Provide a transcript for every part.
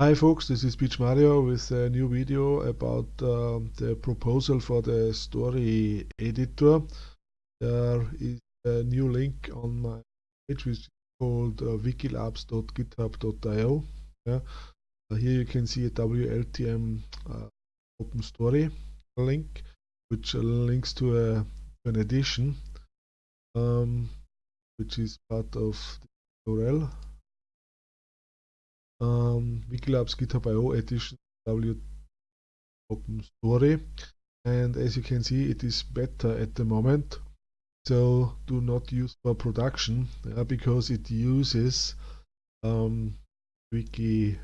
Hi folks, this is PMario with a new video about um, the proposal for the story editor. There is a new link on my page which is called uh, wikilabs.github.io. Yeah. Uh, here you can see a WLTM uh, open story link which links to, a, to an edition um, which is part of the URL um, Wikilabs GitHub.io edition W open story. And as you can see it is better at the moment. So do not use for production uh, because it uses um, wiki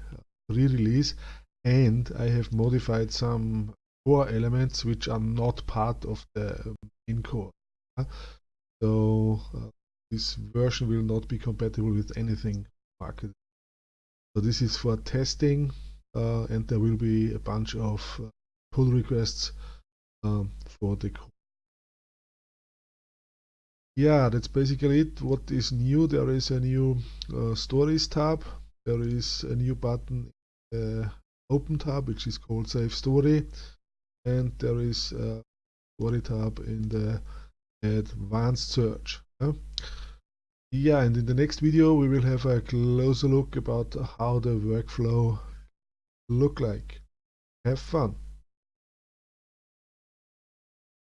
re-release. And I have modified some core elements which are not part of the main core. Uh, so uh, this version will not be compatible with anything marketed so this is for testing uh, and there will be a bunch of uh, pull requests um, for the code. Yeah, that's basically it. What is new? There is a new uh, stories tab. There is a new button open tab which is called save story and there is a story tab in the advanced search. Yeah? Yeah, and in the next video we will have a closer look about how the workflow look like. Have fun!